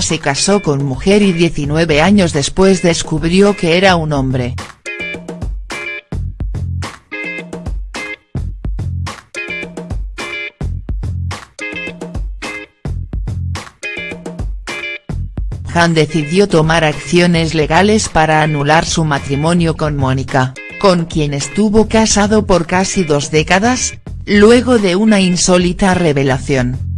se casó con mujer y 19 años después descubrió que era un hombre. Han decidió tomar acciones legales para anular su matrimonio con Mónica, con quien estuvo casado por casi dos décadas, luego de una insólita revelación.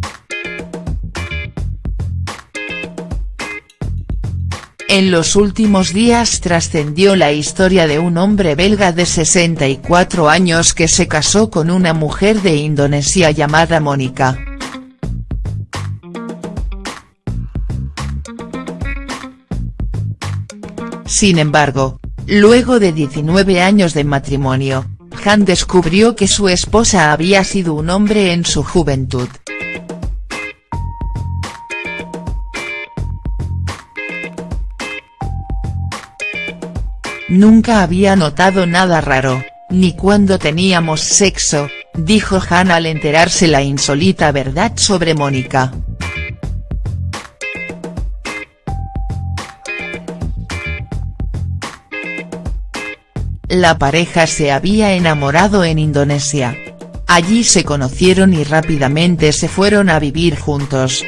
En los últimos días trascendió la historia de un hombre belga de 64 años que se casó con una mujer de Indonesia llamada Mónica. Sin embargo, luego de 19 años de matrimonio, Han descubrió que su esposa había sido un hombre en su juventud. Nunca había notado nada raro, ni cuando teníamos sexo, dijo Han al enterarse la insólita verdad sobre Mónica. La pareja se había enamorado en Indonesia. Allí se conocieron y rápidamente se fueron a vivir juntos.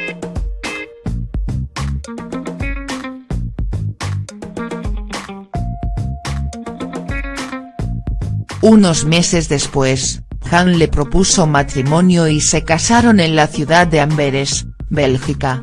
Unos meses después, Han le propuso matrimonio y se casaron en la ciudad de Amberes, Bélgica.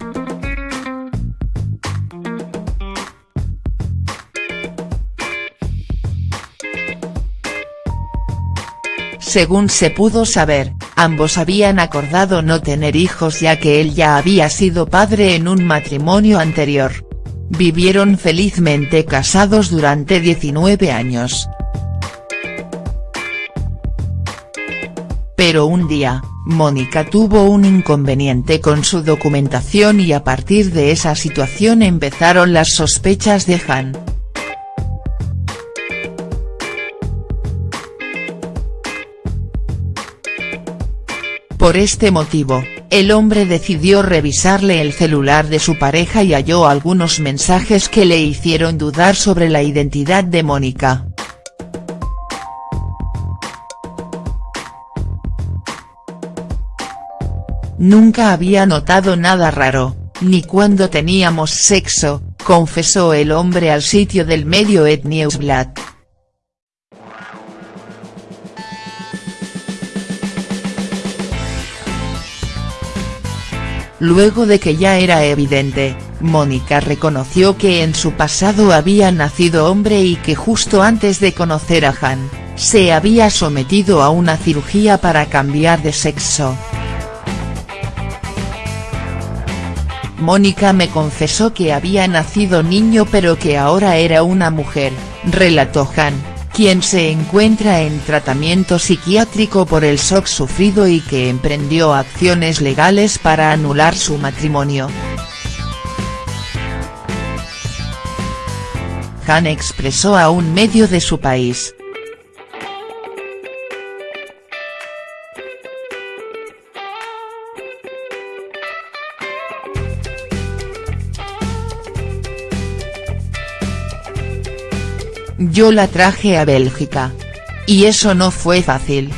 Según se pudo saber, ambos habían acordado no tener hijos ya que él ya había sido padre en un matrimonio anterior. Vivieron felizmente casados durante 19 años. Pero un día, Mónica tuvo un inconveniente con su documentación y a partir de esa situación empezaron las sospechas de Han. Por este motivo, el hombre decidió revisarle el celular de su pareja y halló algunos mensajes que le hicieron dudar sobre la identidad de Mónica. Nunca había notado nada raro, ni cuando teníamos sexo, confesó el hombre al sitio del medio Et Nieuwsblad. Luego de que ya era evidente, Mónica reconoció que en su pasado había nacido hombre y que justo antes de conocer a Han, se había sometido a una cirugía para cambiar de sexo. Mónica me confesó que había nacido niño pero que ahora era una mujer, relató Han quien se encuentra en tratamiento psiquiátrico por el shock sufrido y que emprendió acciones legales para anular su matrimonio. Han expresó a un medio de su país, Yo la traje a Bélgica. Y eso no fue fácil.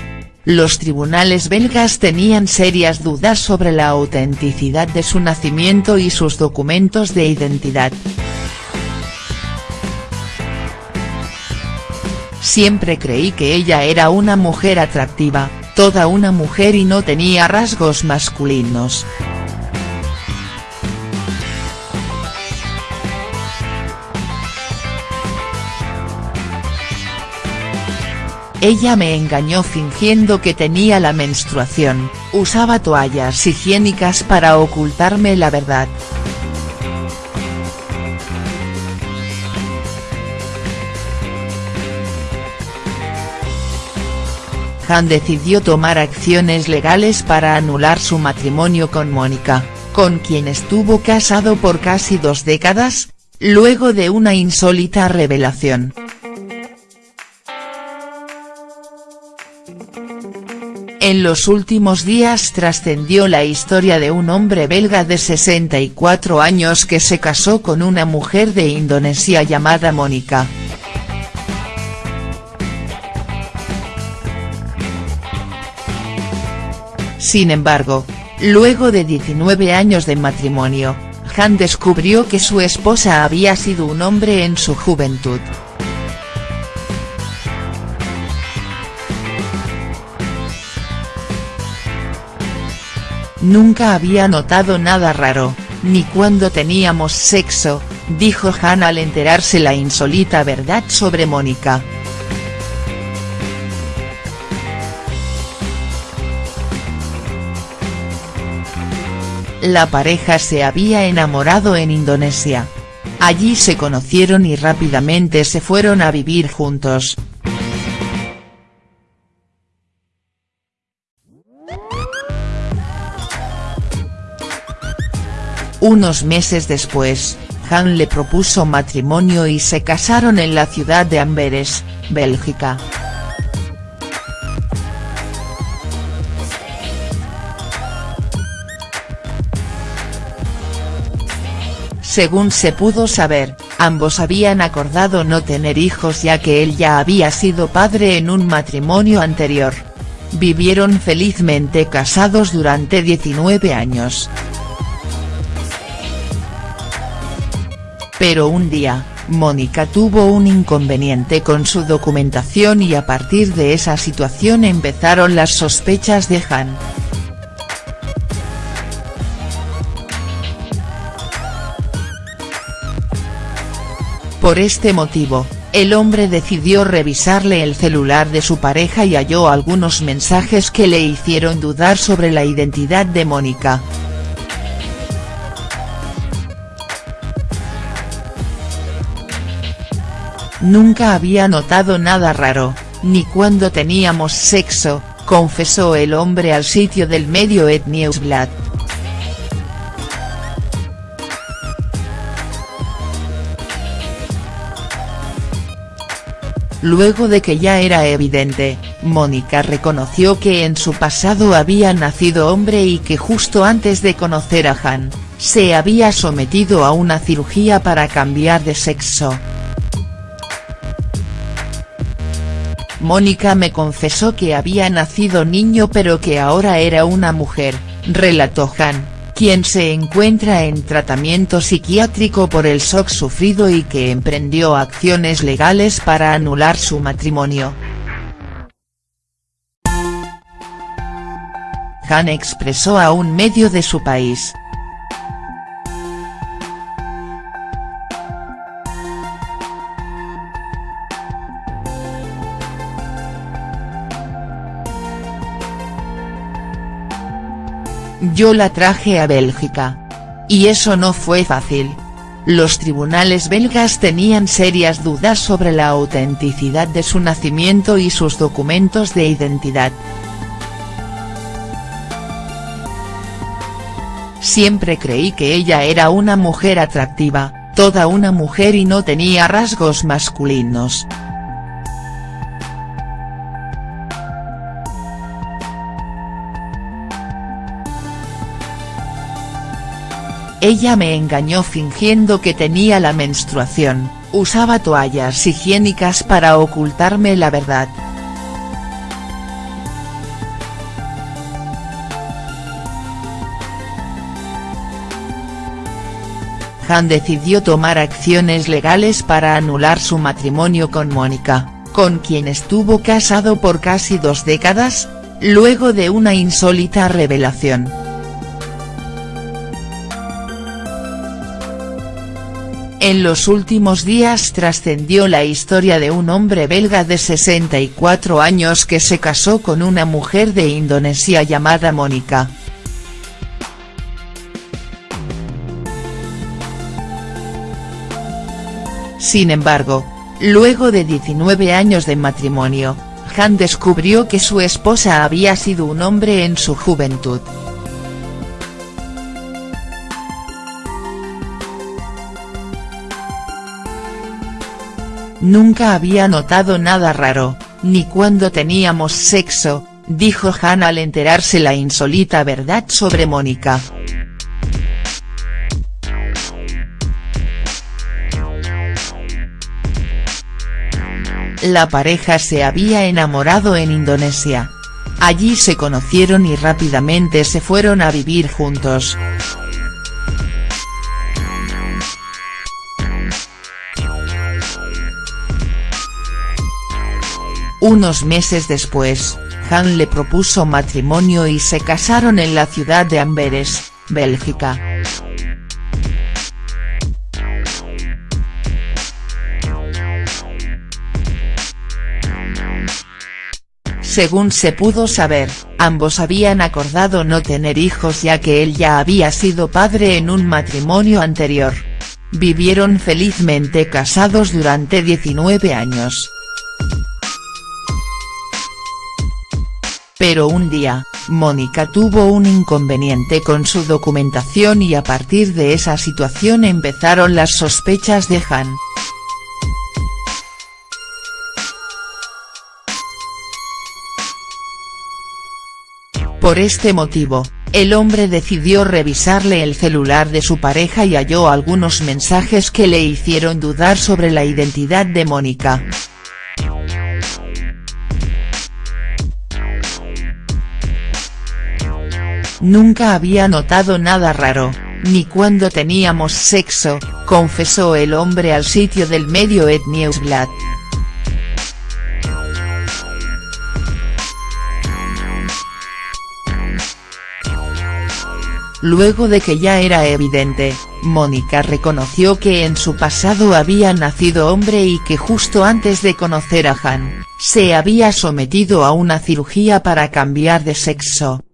Los tribunales belgas tenían serias dudas sobre la autenticidad de su nacimiento y sus documentos de identidad. Siempre creí que ella era una mujer atractiva, toda una mujer y no tenía rasgos masculinos. Ella me engañó fingiendo que tenía la menstruación, usaba toallas higiénicas para ocultarme la verdad. Han decidió tomar acciones legales para anular su matrimonio con Mónica, con quien estuvo casado por casi dos décadas, luego de una insólita revelación. En los últimos días trascendió la historia de un hombre belga de 64 años que se casó con una mujer de Indonesia llamada Mónica. Sin embargo, luego de 19 años de matrimonio, Han descubrió que su esposa había sido un hombre en su juventud. Nunca había notado nada raro, ni cuando teníamos sexo, dijo Han al enterarse la insólita verdad sobre Mónica. La pareja se había enamorado en Indonesia. Allí se conocieron y rápidamente se fueron a vivir juntos. Unos meses después, Han le propuso matrimonio y se casaron en la ciudad de Amberes, Bélgica. Según se pudo saber, ambos habían acordado no tener hijos ya que él ya había sido padre en un matrimonio anterior. Vivieron felizmente casados durante 19 años. Pero un día, Mónica tuvo un inconveniente con su documentación y a partir de esa situación empezaron las sospechas de Han. Por este motivo, el hombre decidió revisarle el celular de su pareja y halló algunos mensajes que le hicieron dudar sobre la identidad de Mónica. Nunca había notado nada raro, ni cuando teníamos sexo, confesó el hombre al sitio del medio Nieuwsblad. Luego de que ya era evidente, Mónica reconoció que en su pasado había nacido hombre y que justo antes de conocer a Han, se había sometido a una cirugía para cambiar de sexo. Mónica me confesó que había nacido niño pero que ahora era una mujer, relató Han quien se encuentra en tratamiento psiquiátrico por el shock sufrido y que emprendió acciones legales para anular su matrimonio. Han expresó a un medio de su país, Yo la traje a Bélgica. Y eso no fue fácil. Los tribunales belgas tenían serias dudas sobre la autenticidad de su nacimiento y sus documentos de identidad. Siempre creí que ella era una mujer atractiva, toda una mujer y no tenía rasgos masculinos. Ella me engañó fingiendo que tenía la menstruación, usaba toallas higiénicas para ocultarme la verdad. Han decidió tomar acciones legales para anular su matrimonio con Mónica, con quien estuvo casado por casi dos décadas, luego de una insólita revelación. En los últimos días trascendió la historia de un hombre belga de 64 años que se casó con una mujer de Indonesia llamada Mónica. Sin embargo, luego de 19 años de matrimonio, Han descubrió que su esposa había sido un hombre en su juventud. Nunca había notado nada raro, ni cuando teníamos sexo, dijo Han al enterarse la insólita verdad sobre Mónica. La pareja se había enamorado en Indonesia. Allí se conocieron y rápidamente se fueron a vivir juntos. Unos meses después, Han le propuso matrimonio y se casaron en la ciudad de Amberes, Bélgica. Según se pudo saber, ambos habían acordado no tener hijos ya que él ya había sido padre en un matrimonio anterior. Vivieron felizmente casados durante 19 años. Pero un día, Mónica tuvo un inconveniente con su documentación y a partir de esa situación empezaron las sospechas de Han. Por este motivo, el hombre decidió revisarle el celular de su pareja y halló algunos mensajes que le hicieron dudar sobre la identidad de Mónica. Nunca había notado nada raro, ni cuando teníamos sexo, confesó el hombre al sitio del medio Et Nieuwsblad. Luego de que ya era evidente, Mónica reconoció que en su pasado había nacido hombre y que justo antes de conocer a Han, se había sometido a una cirugía para cambiar de sexo.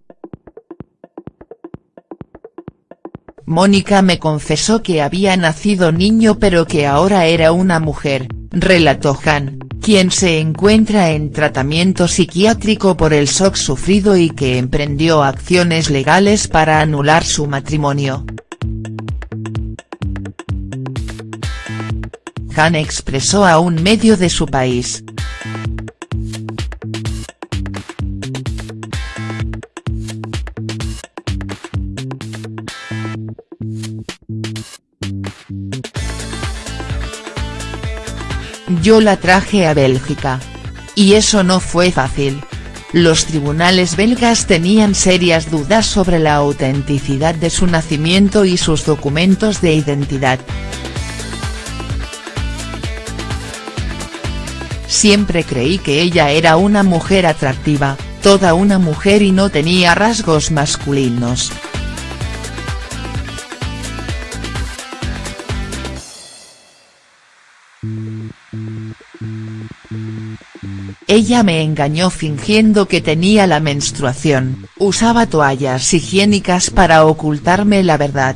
Mónica me confesó que había nacido niño pero que ahora era una mujer, relató Han, quien se encuentra en tratamiento psiquiátrico por el shock sufrido y que emprendió acciones legales para anular su matrimonio. Han expresó a un medio de su país, Yo la traje a Bélgica. Y eso no fue fácil. Los tribunales belgas tenían serias dudas sobre la autenticidad de su nacimiento y sus documentos de identidad. Siempre creí que ella era una mujer atractiva, toda una mujer y no tenía rasgos masculinos. Ella me engañó fingiendo que tenía la menstruación, usaba toallas higiénicas para ocultarme la verdad.